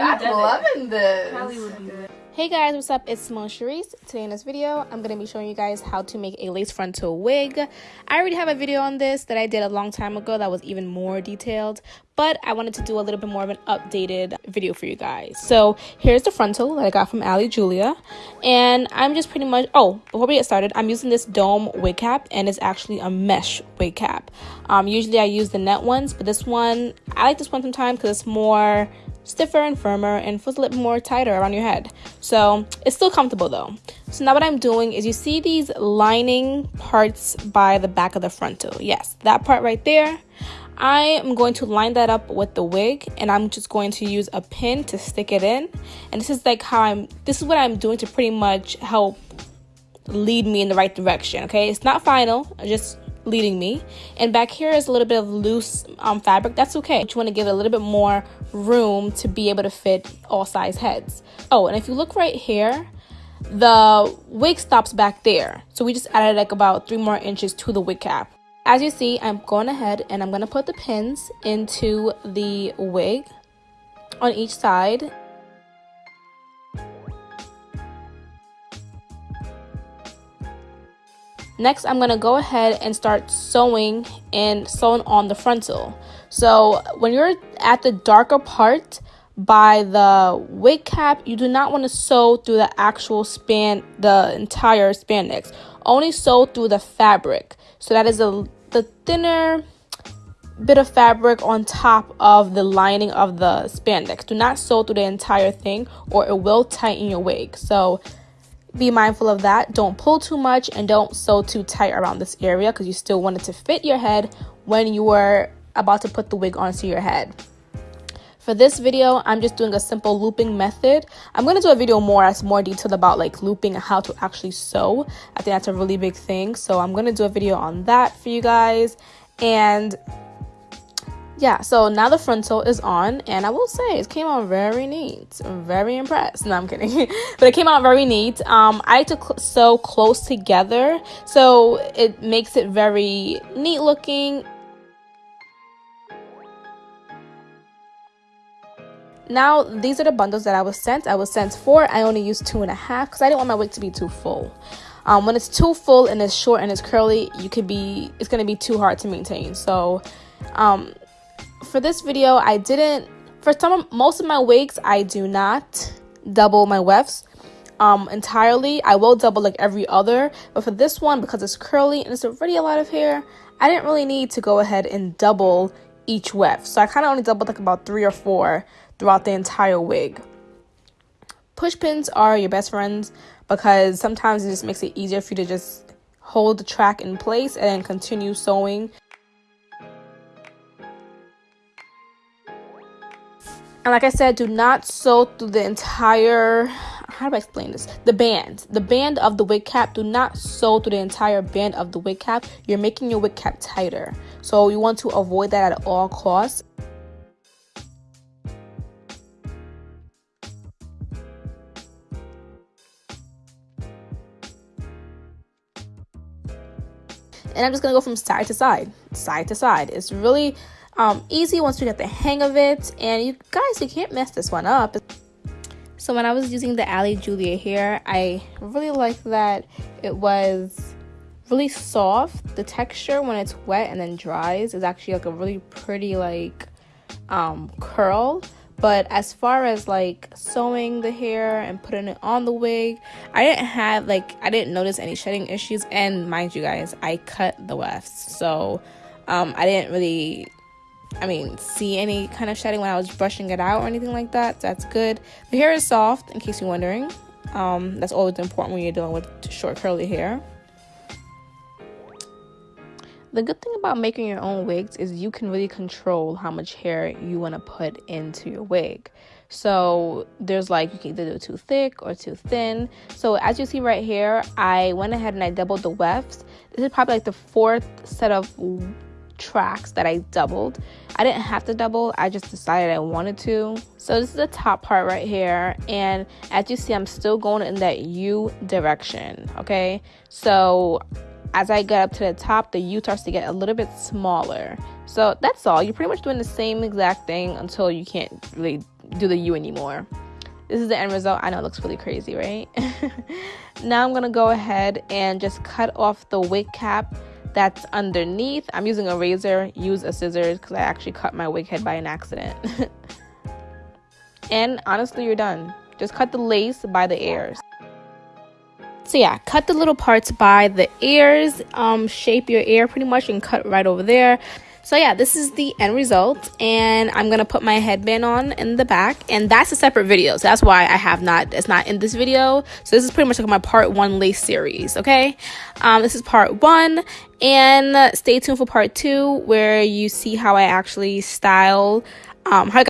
I'm loving this. Hey guys, what's up? It's Simone Cherise. Today in this video, I'm going to be showing you guys how to make a lace frontal wig. I already have a video on this that I did a long time ago that was even more detailed, but I wanted to do a little bit more of an updated video for you guys. So here's the frontal that I got from Ali Julia, and I'm just pretty much, oh, before we get started, I'm using this dome wig cap, and it's actually a mesh wig cap. Um, usually I use the net ones, but this one, I like this one sometimes because it's more stiffer and firmer and feels a little more tighter around your head. So it's still comfortable though. So now what I'm doing is you see these lining parts by the back of the frontal. Yes, that part right there. I am going to line that up with the wig and I'm just going to use a pin to stick it in. And this is like how I'm, this is what I'm doing to pretty much help lead me in the right direction, okay? It's not final, just leading me. And back here is a little bit of loose um, fabric. That's okay. You want to give it a little bit more room to be able to fit all size heads. Oh, and if you look right here, the wig stops back there. So we just added like about three more inches to the wig cap. As you see, I'm going ahead and I'm going to put the pins into the wig on each side Next, I'm going to go ahead and start sewing and sewing on the frontal. So when you're at the darker part by the wig cap, you do not want to sew through the actual span, the entire spandex. Only sew through the fabric. So that is a, the thinner bit of fabric on top of the lining of the spandex. Do not sew through the entire thing or it will tighten your wig. So be mindful of that. Don't pull too much and don't sew too tight around this area because you still want it to fit your head when you are about to put the wig onto your head. For this video, I'm just doing a simple looping method. I'm going to do a video more as more detailed about like looping and how to actually sew. I think that's a really big thing. So I'm going to do a video on that for you guys. And yeah, so now the frontal is on, and I will say it came out very neat. I'm very impressed. No, I'm kidding, but it came out very neat. Um, I like to cl- sew close together, so it makes it very neat looking. Now, these are the bundles that I was sent. I was sent four. I only used two and a half because I didn't want my wig to be too full. Um, when it's too full and it's short and it's curly, you could be it's gonna be too hard to maintain. So, um, for this video, I didn't, for some, most of my wigs, I do not double my wefts um, entirely. I will double like every other, but for this one, because it's curly and it's already a lot of hair, I didn't really need to go ahead and double each weft. So I kind of only doubled like about three or four throughout the entire wig. Push pins are your best friends because sometimes it just makes it easier for you to just hold the track in place and then continue sewing And like I said, do not sew through the entire, how do I explain this? The band. The band of the wig cap, do not sew through the entire band of the wig cap. You're making your wig cap tighter. So you want to avoid that at all costs. And I'm just going to go from side to side, side to side. It's really um, easy once you get the hang of it. And you guys, you can't mess this one up. So when I was using the Ali Julia here, I really liked that it was really soft. The texture when it's wet and then dries is actually like a really pretty like um, curl. But as far as like sewing the hair and putting it on the wig, I didn't have like I didn't notice any shedding issues. And mind you guys, I cut the wefts, so um, I didn't really I mean, see any kind of shedding when I was brushing it out or anything like that. That's good. The hair is soft, in case you're wondering. Um, that's always important when you're dealing with short curly hair. The good thing about making your own wigs is you can really control how much hair you want to put into your wig. So there's like you can either do too thick or too thin. So as you see right here, I went ahead and I doubled the wefts. This is probably like the fourth set of tracks that I doubled. I didn't have to double, I just decided I wanted to. So this is the top part right here and as you see I'm still going in that U direction, okay? So as I get up to the top, the U starts to get a little bit smaller. So that's all. You're pretty much doing the same exact thing until you can't really do the U anymore. This is the end result. I know it looks really crazy, right? now I'm gonna go ahead and just cut off the wig cap that's underneath. I'm using a razor, use a scissors because I actually cut my wig head by an accident. and honestly, you're done. Just cut the lace by the ears. So yeah, cut the little parts by the ears, um, shape your ear pretty much and cut right over there. So yeah, this is the end result and I'm going to put my headband on in the back and that's a separate video. So that's why I have not, it's not in this video. So this is pretty much like my part one lace series, okay? Um, this is part one and stay tuned for part two where you see how I actually style, um, how I